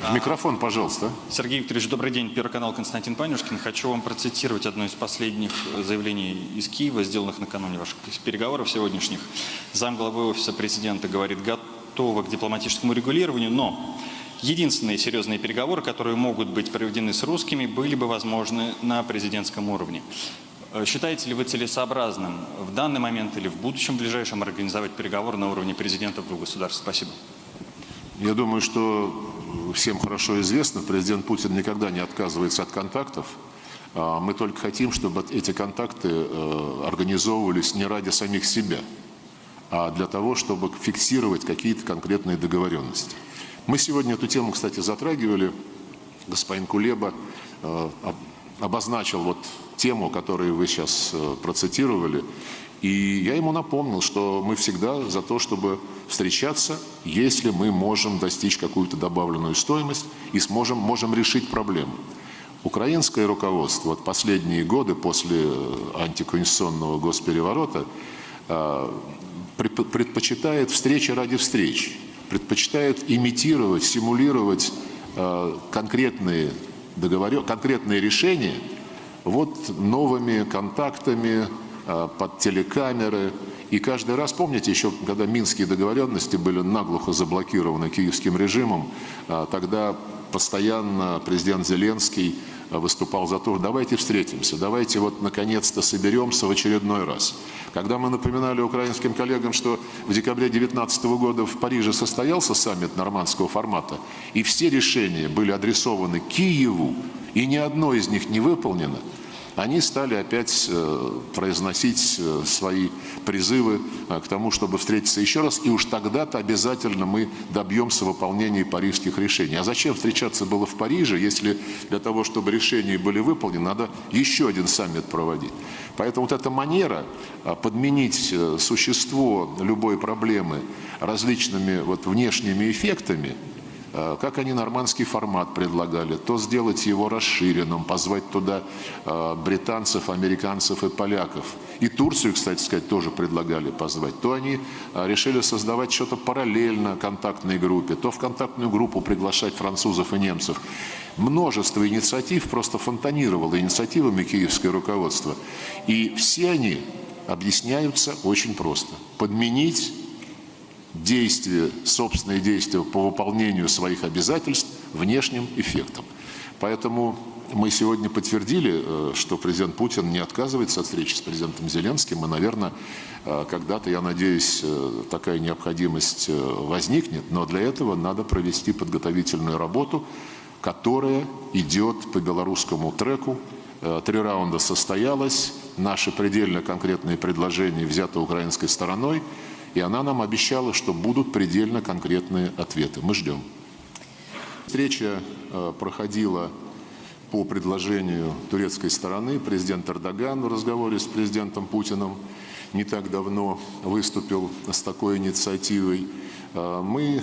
В микрофон, пожалуйста. Сергей Викторович, добрый день. Первый канал Константин Панюшкин. Хочу вам процитировать одно из последних заявлений из Киева, сделанных накануне ваших переговоров сегодняшних. Замглавы офиса президента говорит, готова к дипломатическому регулированию, но единственные серьезные переговоры, которые могут быть проведены с русскими, были бы возможны на президентском уровне. Э, Считаете ли вы целесообразным в данный момент или в будущем ближайшем организовать переговоры на уровне президентов двух государств? Спасибо. Я думаю, что всем хорошо известно, президент Путин никогда не отказывается от контактов. А Мы только хотим, чтобы эти контакты э, организовывались не ради самих себя, а для того, чтобы фиксировать какие-то конкретные договоренности. Мы сегодня эту тему, кстати, затрагивали. Господин Кулеба э, об- обозначил вот тему, которую вы сейчас э, процитировали. И я ему напомнил, что мы всегда за то, чтобы встречаться, если мы можем достичь какую-то добавленную стоимость и сможем, можем решить проблему. Украинское руководство вот последние годы после э, антиконституционного госпереворота э, предпо- предпочитает встречи ради встреч, предпочитает имитировать, симулировать конкретные, договорё- конкретные решения вот новыми контактами э, под телекамеры. И каждый раз, помните, еще когда минские договоренности были наглухо заблокированы киевским режимом, э, тогда постоянно президент Зеленский э, выступал за то, давайте встретимся, давайте вот наконец-то соберемся в очередной раз. Когда мы напоминали украинским коллегам, что в декабре 2019 года в Париже состоялся саммит нормандского формата, и все решения были адресованы Киеву, и ни одно из них не выполнено, они стали опять э, произносить э, свои призывы э, к тому, чтобы встретиться еще раз, и уж тогда-то обязательно мы добьемся выполнения парижских решений. А зачем встречаться было в Париже, если для того, чтобы решения были выполнены, надо еще один саммит проводить? Поэтому вот эта манера подменить существо любой проблемы различными вот внешними эффектами, как они нормандский формат предлагали, то сделать его расширенным, позвать туда э, британцев, американцев и поляков. И Турцию, кстати сказать, тоже предлагали позвать. То они э, решили создавать что-то параллельно контактной группе, то в контактную группу приглашать французов и немцев. Множество инициатив просто фонтанировало инициативами киевское руководство. И все они объясняются очень просто. Подменить действия, собственные действия по выполнению своих обязательств внешним эффектом. Поэтому мы сегодня подтвердили, э, что президент Путин не отказывается от встречи с президентом Зеленским, и, наверное, э, когда-то, я надеюсь, э, такая необходимость возникнет, но для этого надо провести подготовительную работу, которая идет по белорусскому треку. Три раунда состоялось, наши предельно конкретные предложения взяты украинской стороной, и она нам обещала, что будут предельно конкретные ответы. Мы ждем. Встреча э, проходила по предложению турецкой стороны. Президент Эрдоган в разговоре с президентом Путиным не так давно выступил с такой инициативой. Э, Мы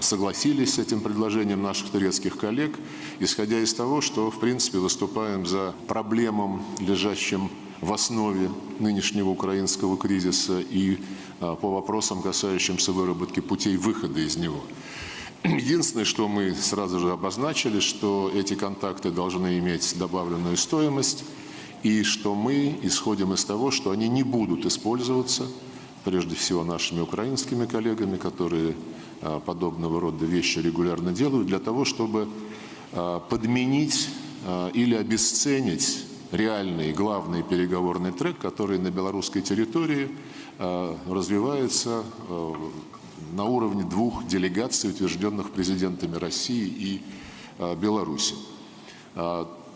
согласились с этим предложением наших турецких коллег, исходя из того, что, в принципе, выступаем за проблемам, лежащим в основе нынешнего украинского кризиса и а, по вопросам, касающимся выработки путей выхода из него. Единственное, что мы сразу же обозначили, что эти контакты должны иметь добавленную стоимость, и что мы исходим из того, что они не будут использоваться, прежде всего нашими украинскими коллегами, которые а, подобного рода вещи регулярно делают, для того, чтобы а, подменить или обесценить реальный главный переговорный трек, который на белорусской территории э, развивается э, на уровне двух делегаций, утвержденных президентами России и э, Беларуси.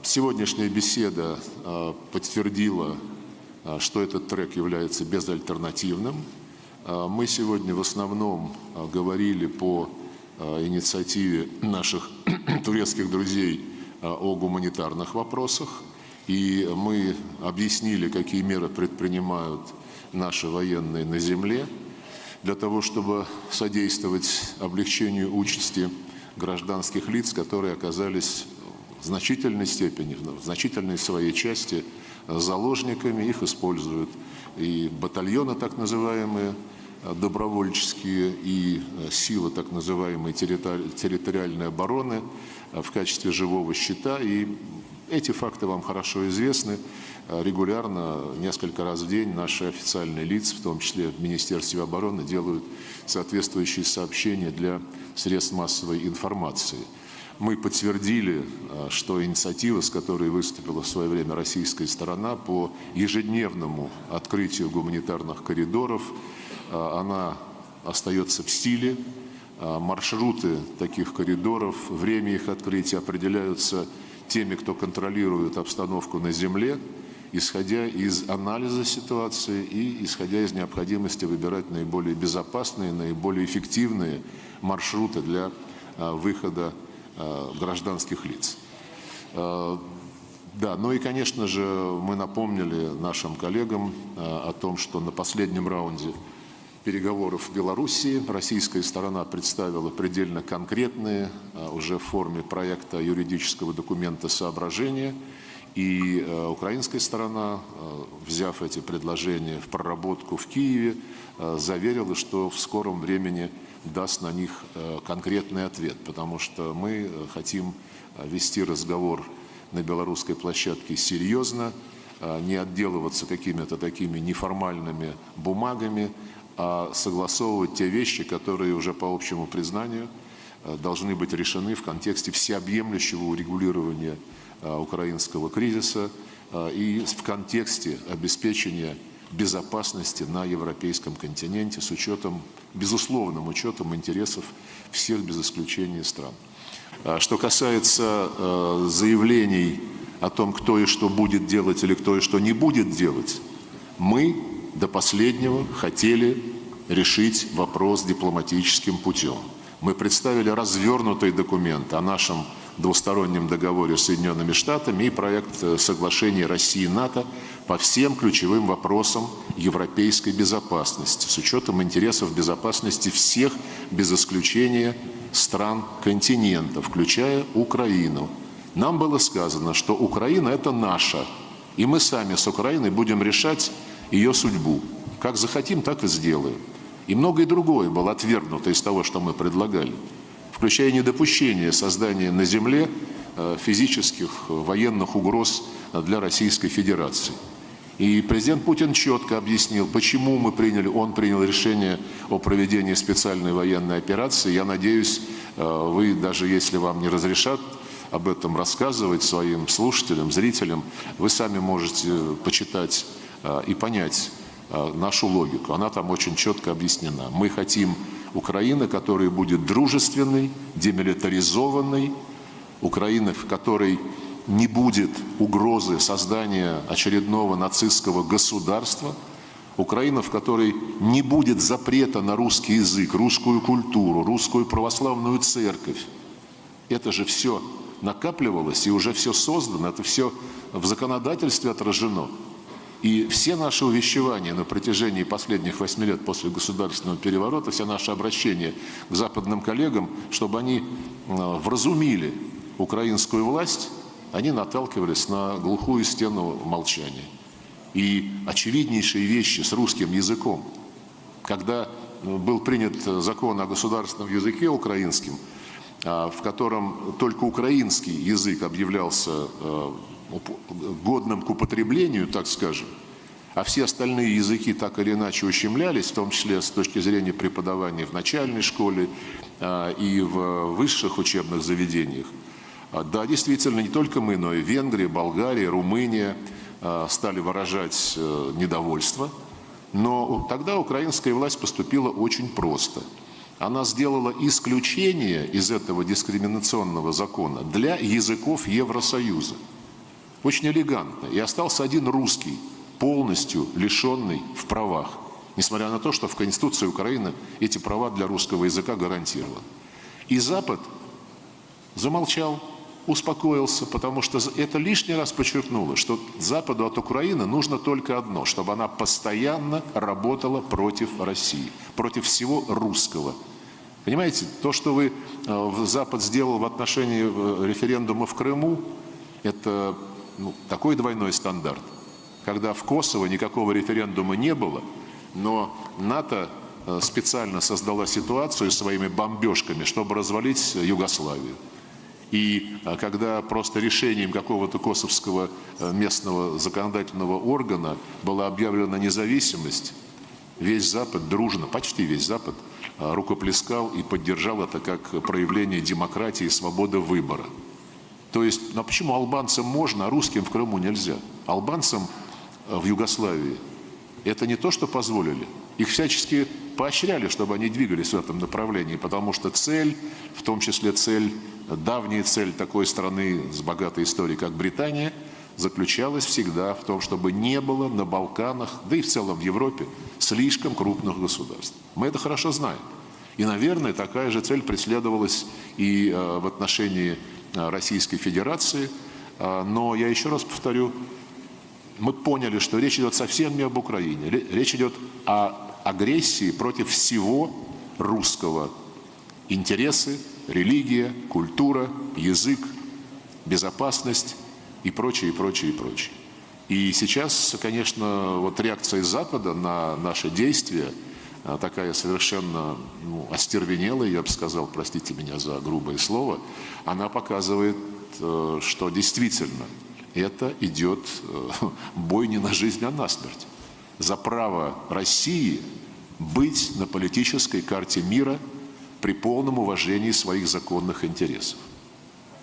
Сегодняшняя беседа подтвердила, что этот трек является безальтернативным. Мы сегодня в основном говорили по инициативе наших турецких друзей о гуманитарных вопросах. И мы объяснили, какие меры предпринимают наши военные на земле для того, чтобы содействовать облегчению участи гражданских лиц, которые оказались в значительной степени, в значительной своей части заложниками, их используют и батальоны так называемые, добровольческие и э, силы так называемой территори- территориальной обороны э, в качестве живого щита. И эти факты вам хорошо известны. Э, Регулярно, несколько раз в день, наши официальные лица, в том числе в Министерстве обороны, делают соответствующие сообщения для средств массовой информации. Мы подтвердили, э, что инициатива, с которой выступила в свое время российская сторона по ежедневному открытию гуманитарных коридоров, э, она остается в силе. Маршруты таких коридоров, время их открытия определяются теми, кто контролирует обстановку на земле, исходя из анализа ситуации и исходя из необходимости выбирать наиболее безопасные, наиболее эффективные маршруты для э, выхода э, гражданских лиц. Э, Да, ну и, конечно же, мы напомнили нашим коллегам о том, что на последнем раунде переговоров в Белоруссии. Российская сторона представила предельно конкретные, э, уже в форме проекта юридического документа соображения, и э, украинская сторона, э, взяв эти предложения в проработку в Киеве, заверила, что в скором времени даст на них конкретный ответ, потому что мы хотим вести разговор на белорусской площадке серьезно, не отделываться какими-то такими неформальными бумагами, а согласовывать те вещи, которые уже по общему признанию э, должны быть решены в контексте всеобъемлющего урегулирования э, украинского кризиса э, и в контексте обеспечения безопасности на европейском континенте с учетом, безусловным учетом интересов всех без исключения стран. А Что касается заявлений о том, кто и что будет делать или кто и что не будет делать, мы до последнего хотели решить вопрос дипломатическим путем. Мы представили развернутый документ о нашем двустороннем договоре с Соединенными Штатами и проект э, соглашения России и НАТО по всем ключевым вопросам европейской безопасности, с учетом интересов безопасности всех, без исключения, стран континента, включая Украину. Нам было сказано, что Украина – это наша, и мы сами с Украиной будем решать ее судьбу. Как захотим, так и сделаем. И многое другое было отвергнуто из того, что мы предлагали, включая недопущение создания на земле э, физических э, военных угроз для Российской Федерации. И президент Путин четко объяснил, почему мы приняли, он принял решение о проведении специальной военной операции. Я надеюсь, э, вы, даже если вам не разрешат об этом рассказывать своим слушателям, зрителям, вы сами можете почитать э, и понять э, нашу логику. Она там очень четко объяснена. Мы хотим Украины, которая будет дружественной, демилитаризованной, Украины, в которой не будет угрозы создания очередного нацистского государства, Украина, в которой не будет запрета на русский язык, русскую культуру, русскую православную церковь. Это же все накапливалось и уже все создано, это все в законодательстве отражено. И все наши увещевания на протяжении последних восьми лет после государственного переворота, все наши обращения к западным коллегам, чтобы они э, вразумили украинскую власть, они наталкивались на глухую стену молчания. И очевиднейшие вещи с русским языком. Когда э, был принят закон о государственном языке украинским, а, в котором только украинский язык объявлялся э, годным к употреблению, так скажем, а все остальные языки так или иначе ущемлялись, в том числе с точки зрения преподавания в начальной школе а, и в высших учебных заведениях. А, Да, действительно, не только мы, но и Венгрия, Болгария, Румыния а, стали выражать э, недовольство. Но тогда украинская власть поступила очень просто. Она сделала исключение из этого дискриминационного закона для языков Евросоюза. Очень элегантно. И остался один русский, полностью лишенный в правах. Несмотря на то, что в Конституции Украины эти права для русского языка гарантированы. И Запад замолчал, успокоился, потому что это лишний раз подчеркнуло, что Западу от Украины нужно только одно, чтобы она постоянно работала против России, против всего русского. Понимаете, то, что вы, э, Запад сделал в отношении э, референдума в Крыму, это ну, такой двойной стандарт, когда в Косово никакого референдума не было, но НАТО э, специально создала ситуацию своими бомбежками, чтобы развалить Югославию. И э, когда просто решением какого-то косовского э, местного законодательного органа была объявлена независимость, весь Запад дружно, почти весь Запад, рукоплескал и поддержал это как проявление демократии и свободы выбора. То есть, ну а почему албанцам можно, а русским в Крыму нельзя? Албанцам в Югославии это не то, что позволили. Их всячески поощряли, чтобы они двигались в этом направлении, потому что цель, в том числе цель, давняя цель такой страны с богатой историей, как Британия, заключалась всегда в том, чтобы не было на Балканах, да и в целом в Европе, слишком крупных государств. Мы это хорошо знаем. И, наверное, такая же цель преследовалась и э, в отношении э, Российской Федерации. Э, но я еще раз повторю, мы поняли, что речь идет совсем не об Украине. Речь идет о агрессии против всего русского. Интересы, религия, культура, язык, безопасность и прочее, и прочее, и прочее. И сейчас, конечно, вот реакция Запада на наши действия такая совершенно ну, остервенелая, я бы сказал, простите меня за грубое слово, она показывает, э, что действительно это идет э, бой не на жизнь, а на смерть. За право России быть на политической карте мира при полном уважении своих законных интересов.